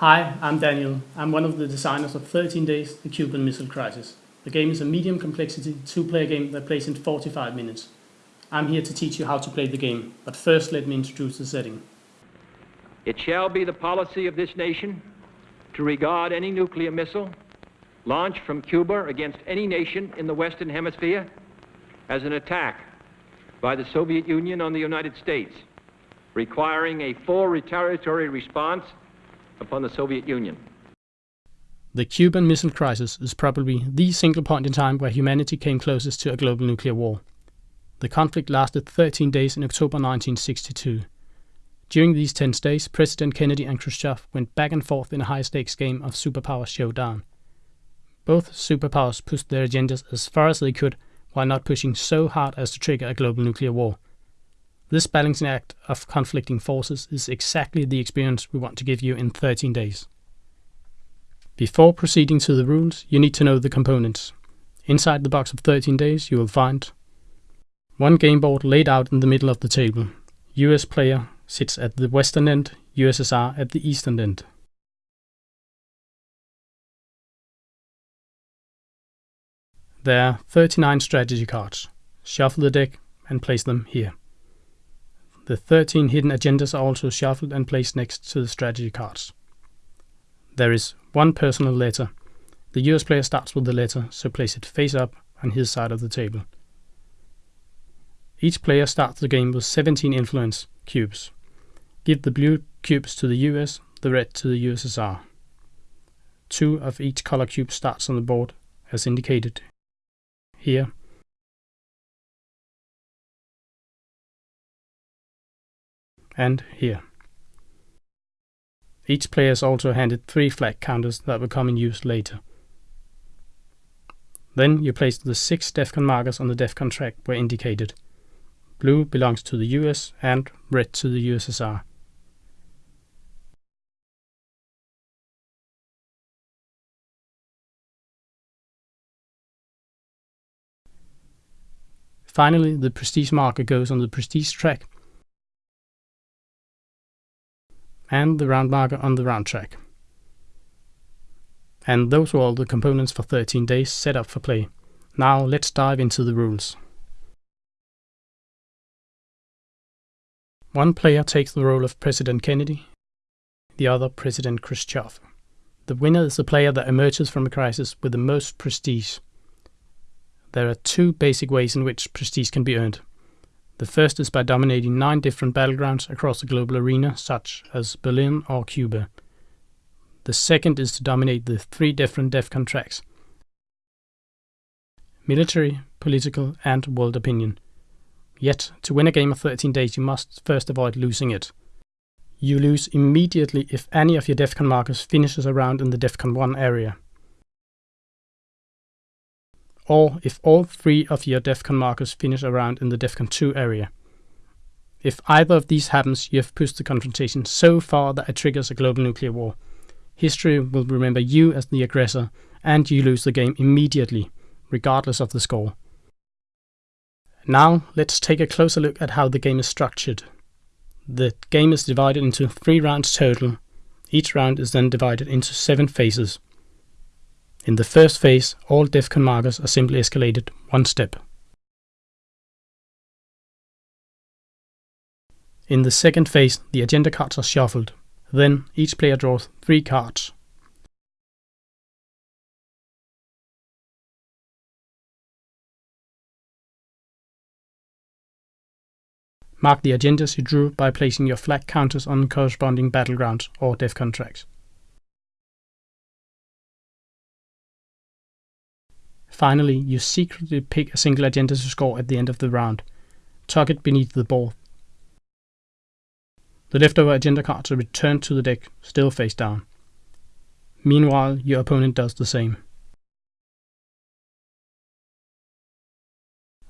Hi, I'm Daniel. I'm one of the designers of 13 Days, The Cuban Missile Crisis. The game is a medium complexity two-player game that plays in 45 minutes. I'm here to teach you how to play the game, but first let me introduce the setting. It shall be the policy of this nation to regard any nuclear missile launched from Cuba against any nation in the Western Hemisphere as an attack by the Soviet Union on the United States, requiring a full retaliatory response upon the Soviet Union. The Cuban Missile Crisis is probably the single point in time where humanity came closest to a global nuclear war. The conflict lasted 13 days in October 1962. During these tense days, President Kennedy and Khrushchev went back and forth in a high stakes game of superpower showdown. Both superpowers pushed their agendas as far as they could while not pushing so hard as to trigger a global nuclear war. This balancing act of conflicting forces is exactly the experience we want to give you in 13 days. Before proceeding to the rules, you need to know the components. Inside the box of 13 days, you will find one game board laid out in the middle of the table. US player sits at the western end, USSR at the eastern end. There are 39 strategy cards. Shuffle the deck and place them here. The 13 hidden agendas are also shuffled and placed next to the strategy cards. There is one personal letter. The US player starts with the letter, so place it face up on his side of the table. Each player starts the game with 17 influence cubes. Give the blue cubes to the US, the red to the USSR. Two of each color cube starts on the board, as indicated here. And here. Each player is also handed three flag counters that will come in use later. Then you place the six DEFCON markers on the DEFCON track where indicated. Blue belongs to the US and red to the USSR. Finally, the prestige marker goes on the prestige track and the round marker on the round track. And those were all the components for 13 days set up for play. Now let's dive into the rules. One player takes the role of President Kennedy, the other President Khrushchev. The winner is the player that emerges from a crisis with the most prestige. There are two basic ways in which prestige can be earned. The first is by dominating nine different battlegrounds across the global arena, such as Berlin or Cuba. The second is to dominate the three different DEFCON tracks military, political, and world opinion. Yet, to win a game of 13 days, you must first avoid losing it. You lose immediately if any of your DEFCON markers finishes around in the DEFCON 1 area. Or if all three of your DEFCON markers finish around in the DEFCON 2 area. If either of these happens, you have pushed the confrontation so far that it triggers a global nuclear war. History will remember you as the aggressor, and you lose the game immediately, regardless of the score. Now let's take a closer look at how the game is structured. The game is divided into three rounds total. Each round is then divided into seven phases. In the first phase, all DEFCON markers are simply escalated one step. In the second phase, the agenda cards are shuffled. Then each player draws three cards. Mark the agendas you drew by placing your flag counters on corresponding battlegrounds or DEFCON tracks. Finally, you secretly pick a single agenda to score at the end of the round. Tuck it beneath the ball. The leftover agenda cards are returned to the deck, still face down. Meanwhile, your opponent does the same.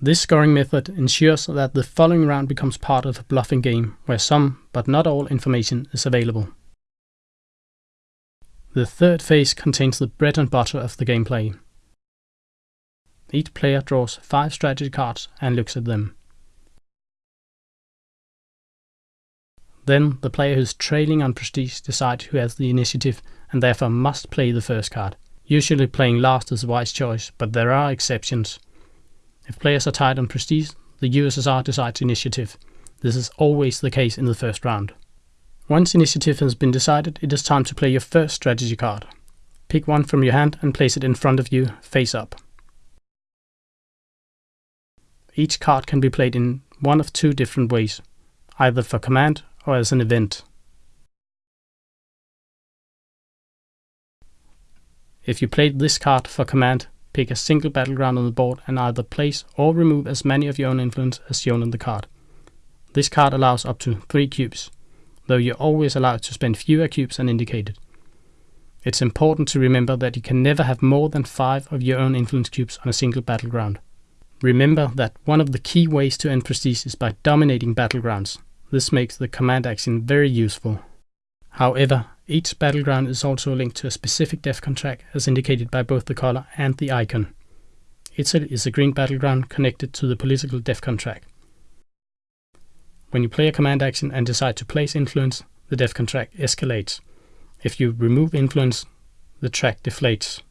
This scoring method ensures that the following round becomes part of a bluffing game, where some, but not all, information is available. The third phase contains the bread and butter of the gameplay. Each player draws 5 strategy cards and looks at them. Then the player who's trailing on prestige decides who has the initiative and therefore must play the first card. Usually playing last is a wise choice, but there are exceptions. If players are tied on prestige, the USSR decides initiative. This is always the case in the first round. Once initiative has been decided, it is time to play your first strategy card. Pick one from your hand and place it in front of you, face up. Each card can be played in one of two different ways, either for command or as an event. If you played this card for command, pick a single battleground on the board and either place or remove as many of your own influence as shown on the card. This card allows up to 3 cubes, though you're always allowed to spend fewer cubes than indicated. It's important to remember that you can never have more than 5 of your own influence cubes on a single battleground. Remember that one of the key ways to end prestige is by dominating battlegrounds. This makes the command action very useful. However, each battleground is also linked to a specific DEFCON track as indicated by both the color and the icon. Italy is a green battleground connected to the political DEFCON track. When you play a command action and decide to place influence, the DEFCON track escalates. If you remove influence, the track deflates.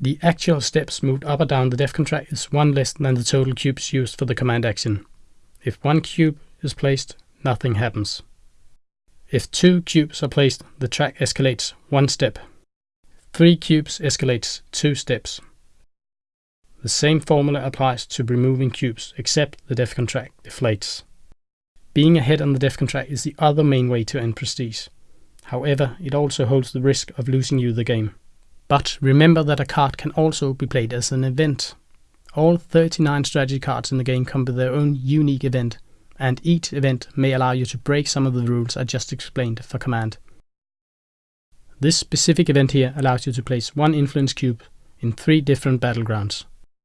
The actual steps moved up or down the DEFCON track is one less than the total cubes used for the command action. If one cube is placed, nothing happens. If two cubes are placed, the track escalates one step. Three cubes escalates two steps. The same formula applies to removing cubes, except the DEFCON track deflates. Being ahead on the DEFCON track is the other main way to end prestige. However, it also holds the risk of losing you the game. But remember that a card can also be played as an event. All 39 strategy cards in the game come with their own unique event, and each event may allow you to break some of the rules I just explained for command. This specific event here allows you to place one influence cube in three different battlegrounds.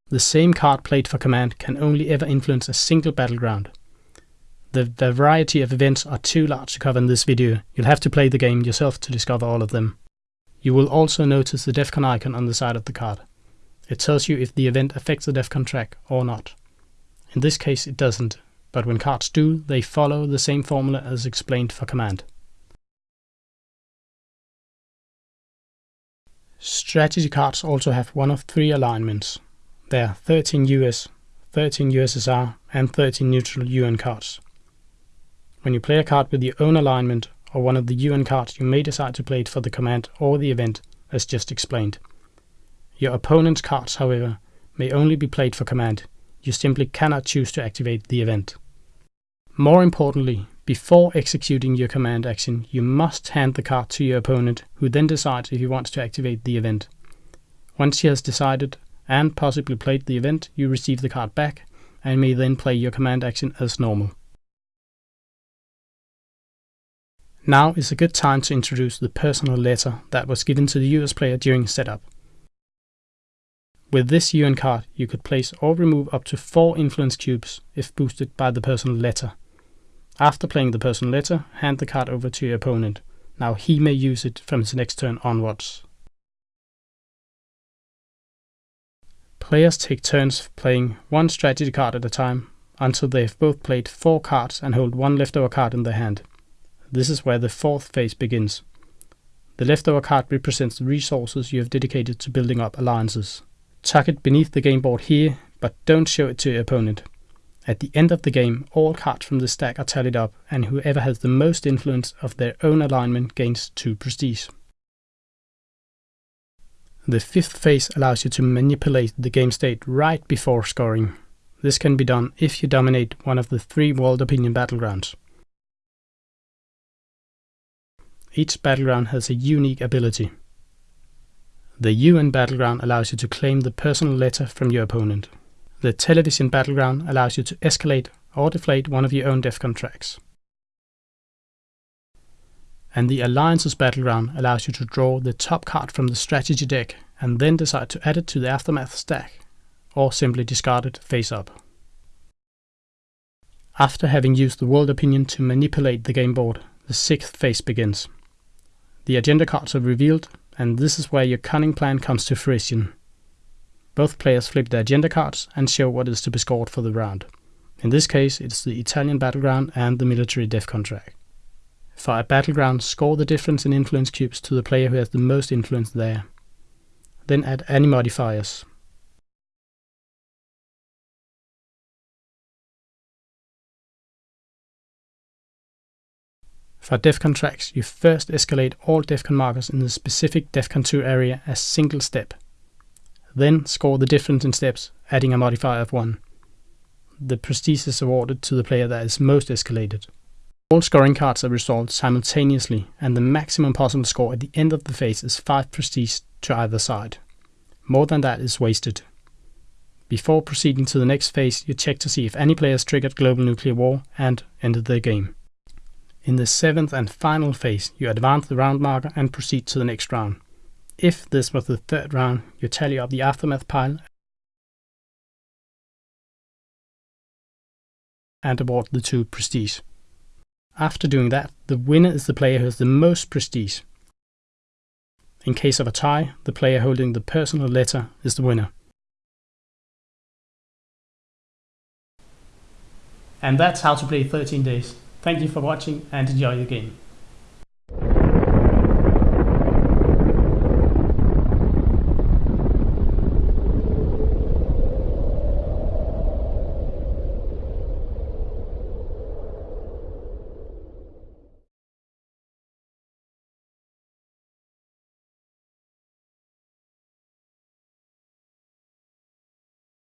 The same card played for command can only ever influence a single battleground. The variety of events are too large to cover in this video, you'll have to play the game yourself to discover all of them. You will also notice the DEFCON icon on the side of the card. It tells you if the event affects the DEFCON track or not. In this case it doesn't, but when cards do, they follow the same formula as explained for command. Strategy cards also have one of three alignments. There are 13 US, 13 USSR and 13 neutral UN cards. When you play a card with your own alignment or one of the UN cards, you may decide to play it for the command or the event, as just explained. Your opponent's cards, however, may only be played for command. You simply cannot choose to activate the event. More importantly, before executing your command action, you must hand the card to your opponent, who then decides if he wants to activate the event. Once he has decided and possibly played the event, you receive the card back and may then play your command action as normal. Now is a good time to introduce the personal letter that was given to the US player during setup. With this UN card, you could place or remove up to 4 influence cubes if boosted by the personal letter. After playing the personal letter, hand the card over to your opponent. Now he may use it from his next turn onwards. Players take turns playing one strategy card at a time until they have both played four cards and hold one leftover card in their hand. This is where the fourth phase begins. The leftover card represents the resources you have dedicated to building up alliances. Tuck it beneath the game board here, but don't show it to your opponent. At the end of the game, all cards from the stack are tallied up, and whoever has the most influence of their own alignment gains 2 prestige. The fifth phase allows you to manipulate the game state right before scoring. This can be done if you dominate one of the three World Opinion battlegrounds. Each battleground has a unique ability. The UN battleground allows you to claim the personal letter from your opponent. The television battleground allows you to escalate or deflate one of your own DEFCON tracks. And the Alliances battleground allows you to draw the top card from the strategy deck and then decide to add it to the Aftermath stack, or simply discard it face up. After having used the world opinion to manipulate the game board, the sixth phase begins. The agenda cards are revealed, and this is where your cunning plan comes to fruition. Both players flip their agenda cards and show what is to be scored for the round. In this case, it's the Italian battleground and the military DEFCON track. For a battleground, score the difference in influence cubes to the player who has the most influence there. Then add any modifiers. For DEFCON tracks, you first escalate all DEFCON markers in the specific DEFCON 2 area as single step. Then score the difference in steps, adding a modifier of 1. The prestige is awarded to the player that is most escalated. All scoring cards are resolved simultaneously, and the maximum possible score at the end of the phase is 5 prestige to either side. More than that is wasted. Before proceeding to the next phase, you check to see if any players triggered global nuclear war and ended the game. In the seventh and final phase, you advance the round marker and proceed to the next round. If this was the third round, you tally up the aftermath pile and award the two prestige. After doing that, the winner is the player who has the most prestige. In case of a tie, the player holding the personal letter is the winner. And that's how to play 13 days. Thank you for watching and enjoy the game.